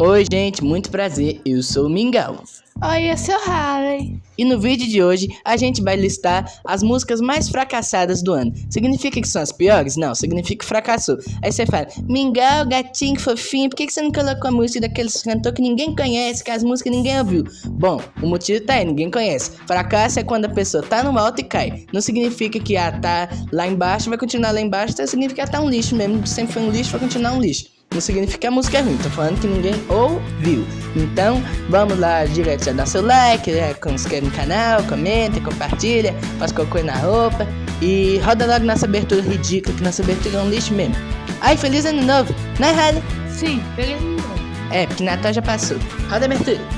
Oi, gente, muito prazer. Eu sou o Mingau. Oi, eu sou o Harley. E no vídeo de hoje a gente vai listar as músicas mais fracassadas do ano. Significa que são as piores? Não, significa que fracassou. Aí você fala, Mingau, gatinho fofinho, por que, que você não colocou a música daqueles cantores que ninguém conhece, que as músicas ninguém ouviu? Bom, o motivo tá aí, ninguém conhece. Fracasso é quando a pessoa tá no alto e cai. Não significa que ah, tá lá embaixo, vai continuar lá embaixo, então significa que tá um lixo mesmo. Sempre foi um lixo, vai continuar um lixo não significa que a música é ruim, tô falando que ninguém ouviu. Então, vamos lá direto, já dá seu like, já se inscreve no canal, comenta, compartilha, faz coisa na roupa e roda logo nossa abertura ridícula, que nossa abertura é um lixo mesmo. Ai, feliz ano novo, né, Harley? Sim, feliz ano novo. É, porque Natal já passou. Roda a abertura.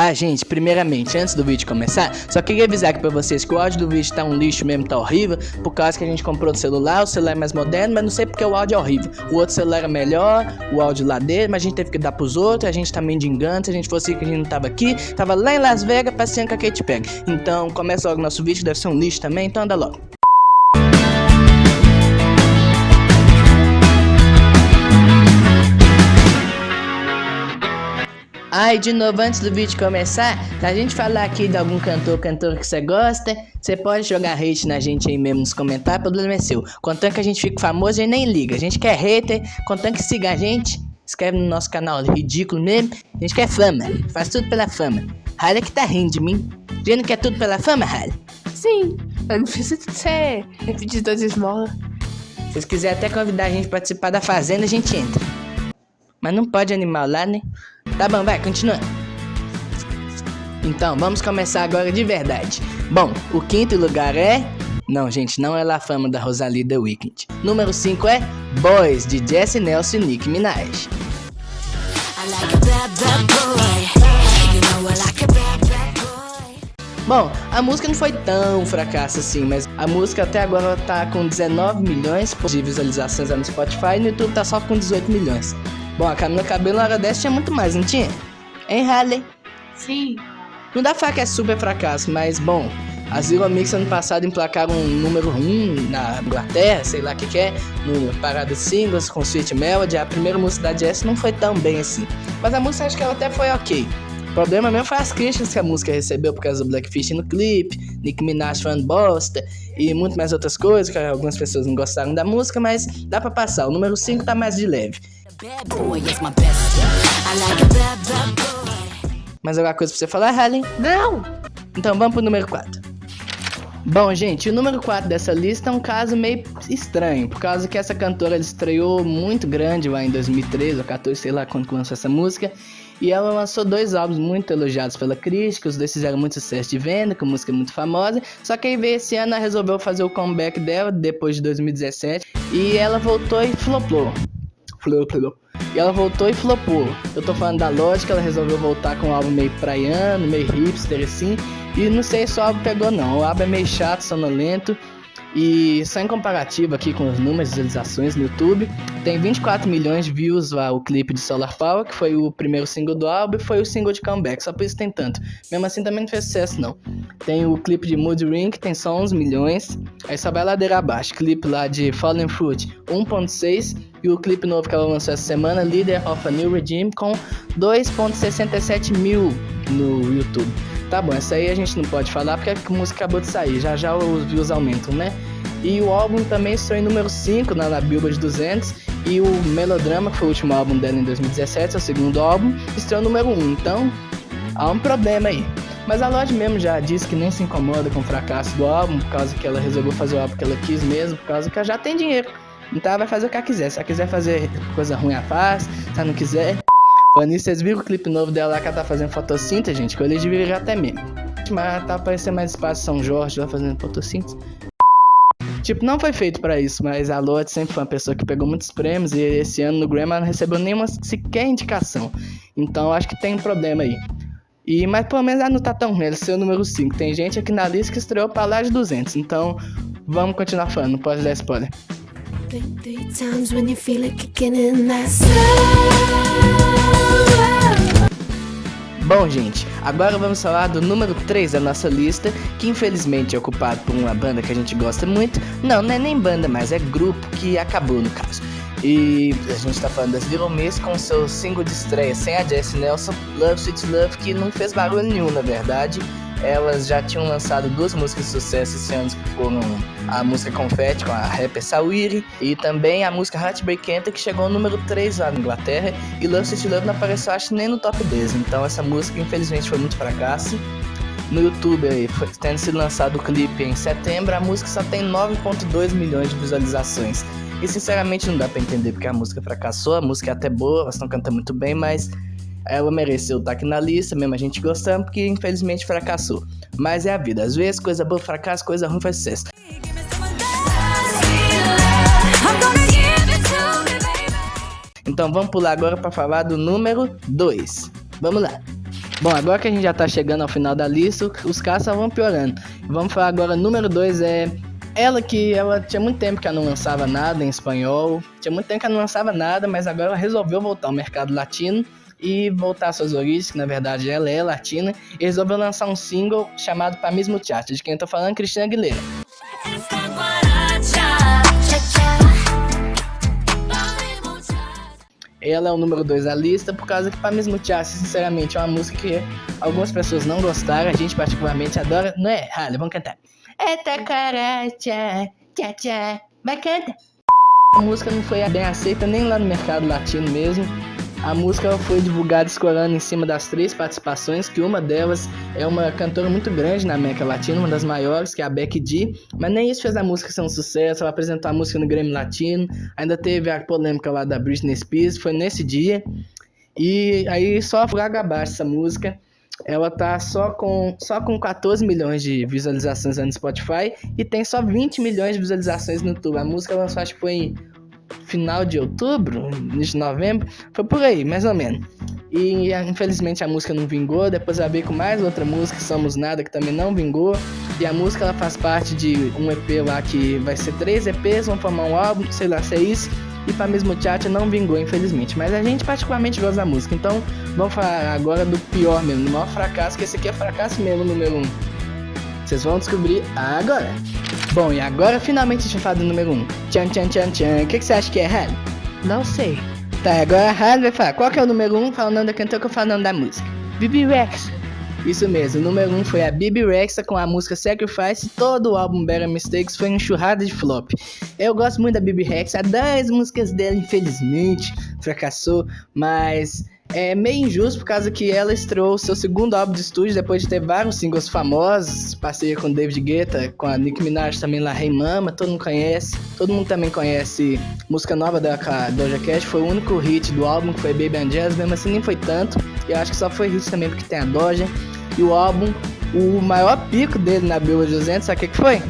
Ah, gente, primeiramente, antes do vídeo começar, só queria avisar aqui pra vocês que o áudio do vídeo tá um lixo mesmo, tá horrível, por causa que a gente comprou o celular, o celular é mais moderno, mas não sei porque o áudio é horrível. O outro celular é melhor, o áudio lá dele, mas a gente teve que dar pros outros, a gente tá mendigando, se a gente fosse que a gente não tava aqui, tava lá em Las Vegas passeando com a Kate Perry. Então, começa logo o nosso vídeo, deve ser um lixo também, então anda logo. E de novo, antes do vídeo começar, se a gente falar aqui de algum cantor, cantor que você gosta, você pode jogar hate na gente aí mesmo nos comentários, o problema é seu. Contanto que a gente fique famoso, a gente nem liga. A gente quer hater, contanto que siga a gente, inscreve no nosso canal ridículo mesmo. A gente quer fama, faz tudo pela fama. Ralha que tá rindo de mim. Você não quer tudo pela fama, Ralha? Sim, eu não preciso ser repetidor de esmola. Se vocês quiserem até convidar a gente pra participar da fazenda, a gente entra. Mas não pode animar lá, né? Tá bom, vai, continua. Então, vamos começar agora de verdade. Bom, o quinto lugar é... Não, gente, não é La Fama da Rosalie The Weeknd. Número 5 é Boys, de Jesse Nelson e Nicki Minaj. Bom, a música não foi tão fracasso assim, mas a música até agora tá com 19 milhões de visualizações no Spotify e no YouTube tá só com 18 milhões. Bom, a Camila Cabelo na hora dessa tinha muito mais, não tinha? Hein, Harley? Sim. Não dá pra falar que é super fracasso, mas bom, as Zero Mix ano passado emplacaram um número 1 na Inglaterra, sei lá o que, que é, no Parada Singles com Sweet Melody. A primeira música da Jess não foi tão bem assim, mas a música acho que ela até foi ok. O problema mesmo foi as críticas que a música recebeu por causa do Blackfish no clipe, Nicki Minaj falando bosta e muito mais outras coisas, que algumas pessoas não gostaram da música, mas dá pra passar. O número 5 tá mais de leve. Mais alguma coisa pra você falar, Helen? Não! Então vamos pro número 4. Bom, gente, o número 4 dessa lista é um caso meio estranho, por causa que essa cantora estreou muito grande lá em 2013 ou 14, sei lá quando lançou essa música, e ela lançou dois álbuns muito elogiados pela crítica, os dois fizeram muito sucesso de venda, com música muito famosa, só que aí veio esse ano ela resolveu fazer o comeback dela, depois de 2017, e ela voltou e flopou. E ela voltou e flopou. Eu tô falando da lógica, ela resolveu voltar com um álbum meio praiano, meio hipster assim. E não sei se o álbum pegou não. O álbum é meio chato, sonolento. E só em comparativo aqui com os números de visualizações no YouTube, tem 24 milhões de views lá o clipe de Solar Power, que foi o primeiro single do álbum e foi o single de comeback, só por isso tem tanto. Mesmo assim também não fez sucesso não. Tem o clipe de Mood Ring, que tem só 11 milhões, aí só vai ladeira abaixo. Clipe lá de Fallen Fruit, 1.6 e o clipe novo que ela lançou essa semana, Leader of a New Regime, com 2.67 mil no YouTube. Tá bom, essa aí a gente não pode falar porque a música acabou de sair, já já os views aumentam, né? E o álbum também estreou em número 5 na, na Billboard 200 e o Melodrama, que foi o último álbum dela em 2017, é o segundo álbum, estreou número 1. Então, há um problema aí. Mas a Lorde mesmo já disse que nem se incomoda com o fracasso do álbum, por causa que ela resolveu fazer o álbum que ela quis mesmo, por causa que ela já tem dinheiro. Então ela vai fazer o que ela quiser. Se ela quiser fazer coisa ruim, ela faz. Se ela não quiser, Nisso, vocês viram o clipe novo dela lá que ela tá fazendo fotossíntese, gente? Que devia já até mesmo. Mas tá aparecendo mais espaço São Jorge lá fazendo fotossíntese. Tipo, não foi feito para isso, mas a Lorde sempre foi uma pessoa que pegou muitos prêmios e esse ano no Grammy ela não recebeu nenhuma sequer indicação. Então acho que tem um problema aí. E, mas pelo menos ela não tá tão ruim, ela é o número 5. Tem gente aqui na lista que estreou pra lá de 200, então vamos continuar falando, não pode dar spoiler. Bom, gente, agora vamos falar do número 3 da nossa lista, que infelizmente é ocupado por uma banda que a gente gosta muito. Não, não é nem banda, mas é grupo que acabou no caso. E a gente tá falando das Little Miss com seu single de estreia sem a Jessie Nelson, Love Sweet Love, que não fez barulho nenhum na verdade. Elas já tinham lançado duas músicas de sucesso esse ano, que foram a música Confetti com a rapper Sawiri e também a música Heartbreak Enter, que chegou ao número 3 lá na Inglaterra. E Love Sweet Love não apareceu, acho, nem no top 10. Então essa música, infelizmente, foi muito fracasso no YouTube aí, foi, tendo sido lançado o clipe em setembro, a música só tem 9.2 milhões de visualizações. E sinceramente não dá para entender porque a música fracassou, a música é até boa, elas estão cantando muito bem, mas ela mereceu estar aqui na lista, mesmo a gente gostando, porque infelizmente fracassou. Mas é a vida, às vezes coisa boa fracassa, coisa ruim faz sucesso. Então vamos pular agora para falar do número 2. Vamos lá. Bom, agora que a gente já tá chegando ao final da lista, os só vão piorando. Vamos falar agora, número 2 é ela que ela tinha muito tempo que ela não lançava nada em espanhol, tinha muito tempo que ela não lançava nada, mas agora ela resolveu voltar ao mercado latino e voltar às suas origens, que na verdade ela é latina, e resolveu lançar um single chamado Pa Mesmo Teatro, de quem eu tô falando, Cristina Aguilera. Ela é o número 2 da lista, por causa que pra me esmutear, sinceramente, é uma música que algumas pessoas não gostaram, a gente particularmente adora. Não é, Halle, vamos cantar. Eita caracha, tchá tchá, vai cantar. A música não foi bem aceita nem lá no mercado latino mesmo. A música foi divulgada escorando em cima das três participações, que uma delas é uma cantora muito grande na América Latina, uma das maiores, que é a Becky G, mas nem isso fez a música ser um sucesso, ela apresentou a música no Grammy Latino, ainda teve a polêmica lá da Britney Spears, foi nesse dia, e aí só fraga abaixo essa música, ela tá só com, só com 14 milhões de visualizações no Spotify e tem só 20 milhões de visualizações no YouTube. A música lançou acho que foi em final de outubro, início de novembro, foi por aí, mais ou menos. E infelizmente a música não vingou, depois ela veio com mais outra música, Somos Nada, que também não vingou. E a música ela faz parte de um EP lá que vai ser três EPs, vão formar um álbum, sei lá se é isso. E para mesmo chat não vingou, infelizmente. Mas a gente particularmente gosta da música. Então vamos falar agora do pior mesmo, do maior fracasso, que esse aqui é fracasso mesmo, número um. Vocês vão descobrir agora. Bom, e agora finalmente a gente vai falar do número 1. Um. Tchan, tchan, tchan, tchan. O que, que você acha que é, Harry? Não sei. Tá, agora a Harry vai falar. Qual que é o número 1? Um? Fala o nome da cantora que eu falo o nome da música. Bibi Rex. Isso mesmo, o número 1 um foi a Bibi Rexa com a música Sacrifice. Todo o álbum Better Mistakes foi enxurrada de flop. Eu gosto muito da Bibi Rexa, das músicas dela, infelizmente, fracassou, mas é meio injusto por causa que ela estreou seu segundo álbum de estúdio depois de ter vários singles famosos, parceria com David Guetta, com a Nicki Minaj também lá, Hey Mama, todo mundo conhece. Todo mundo também conhece música nova da Doja Cat, foi o único hit do álbum que foi Baby and Jazz, mesmo assim nem foi tanto. E eu acho que só foi hit também porque tem a Doja. E o álbum, o maior pico dele na Billboard 200, sabe o que, que foi?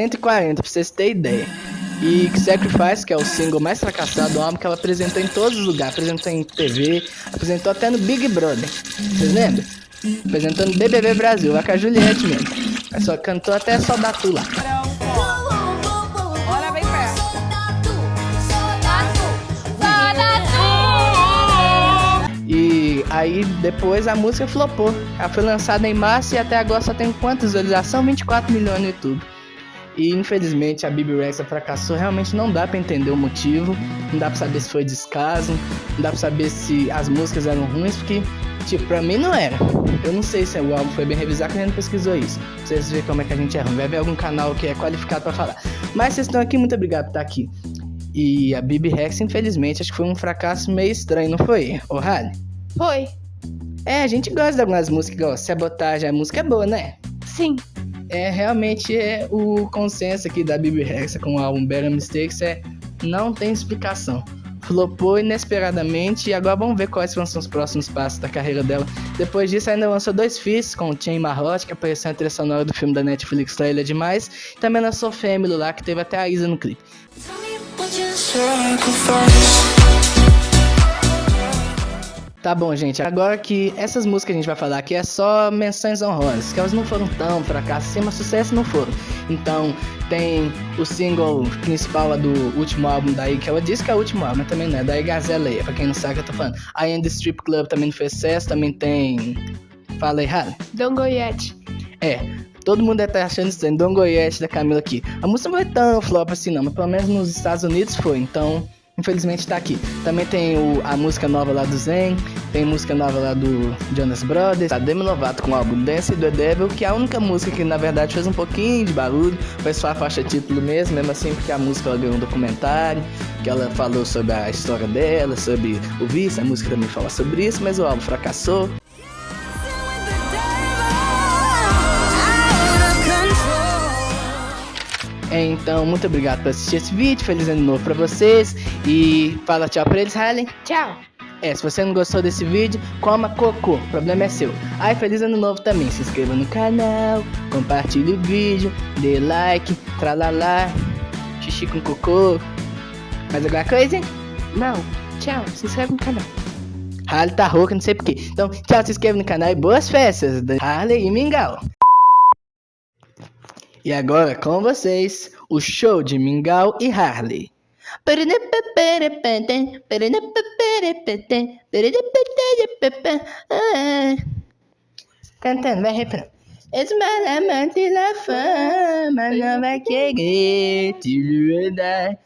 140, pra vocês terem ideia. E Sacrifice, que é o single mais fracassado do álbum, que ela apresentou em todos os lugares. Apresentou em TV, apresentou até no Big Brother. Vocês lembram? Apresentando BBB Brasil, lá com a Juliette mesmo. Ela só cantou até Soldatu lá. E aí depois a música flopou. Ela foi lançada em março e até agora só tem quantas visualizações? 24 milhões no YouTube. E infelizmente a Bibi Rexa fracassou. Realmente não dá para entender o motivo. Não dá para saber se foi descaso. Não dá para saber se as músicas eram ruins, porque, tipo, pra mim não era. Eu não sei se o álbum foi bem revisado, que a gente pesquisou isso. Pra vocês verem como é que a gente é ruim. Vai ver algum canal que é qualificado para falar. Mas vocês estão aqui, muito obrigado por estar aqui. E a Bibi Rex, infelizmente, acho que foi um fracasso meio estranho, não foi, ô Halle? Foi. É, a gente gosta de algumas músicas, igual Sabotagem, a música é boa, né? Sim é realmente é o consenso aqui da Bibi Rexa com o álbum Better Mistakes é não tem explicação. Flopou inesperadamente e agora vamos ver quais vão ser os próximos passos da carreira dela. Depois disso, ainda lançou dois feats com o Chain Marrote, que apareceu na trilha sonora do filme da Netflix é Demais. E também lançou Family lá, que teve até a Isa no clipe. Tá bom, gente. Agora que essas músicas que a gente vai falar aqui é só menções honrosas, que elas não foram tão fracasso assim, mas sucesso não foram. Então, tem o single principal do último álbum daí, que ela disse que é o último álbum, mas também não é, da Gazelle, pra quem não sabe o que eu tô falando. Am The Strip Club também não fez sucesso, também tem... Fala aí, Halle. Don't Go Yet. É, todo mundo estar achando estranho, Dom Goiete da Camila aqui. A música não foi tão flop assim não, mas pelo menos nos Estados Unidos foi, então infelizmente tá aqui. Também tem o, a música nova lá do Zen, tem música nova lá do Jonas Brothers, a Demi Lovato com o álbum Dance the Devil, que é a única música que na verdade fez um pouquinho de barulho, foi só a faixa título mesmo, mesmo assim porque a música ela ganhou um documentário, que ela falou sobre a história dela, sobre o vício, a música também fala sobre isso, mas o álbum fracassou. Então, muito obrigado por assistir esse vídeo. Feliz ano novo pra vocês. E fala tchau pra eles, Harley. Tchau. É, se você não gostou desse vídeo, coma cocô. O problema é seu. Ai, feliz ano novo também. Se inscreva no canal, compartilhe o vídeo, dê like, tralalá, xixi com cocô. Mais alguma coisa? Não. Tchau. Se inscreve no canal. Harley tá rouca, não sei porquê. Então, tchau, se inscreva no canal e boas festas. Harley e Mingau. E agora com vocês, o show de Mingau e Harley. Cantando, vai refrão. Esmalamante la fama, não vai querer te lidar.